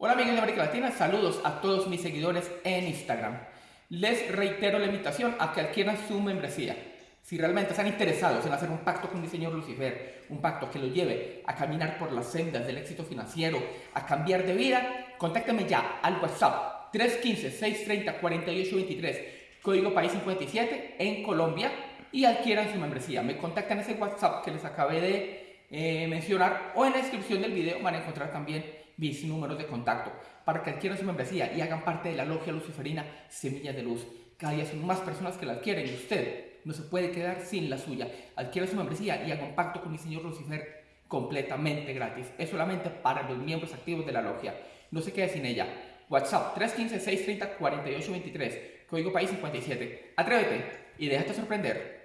Hola amigos de América Latina, saludos a todos mis seguidores en Instagram. Les reitero la invitación a que adquieran su membresía. Si realmente están interesados en hacer un pacto con mi señor Lucifer, un pacto que lo lleve a caminar por las sendas del éxito financiero, a cambiar de vida, contáctenme ya al WhatsApp 315-630-4823, código país 57 en Colombia y adquieran su membresía. Me contactan ese WhatsApp que les acabé de eh, mencionar o en la descripción del video van a encontrar también mis números de contacto para que adquieran su membresía y hagan parte de la logia luciferina Semillas de Luz. Cada día son más personas que la adquieren y usted no se puede quedar sin la suya. Adquiera su membresía y haga un pacto con mi señor Lucifer completamente gratis. Es solamente para los miembros activos de la logia. No se quede sin ella. WhatsApp 315-630-4823, código país 57. Atrévete y déjate sorprender.